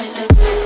right.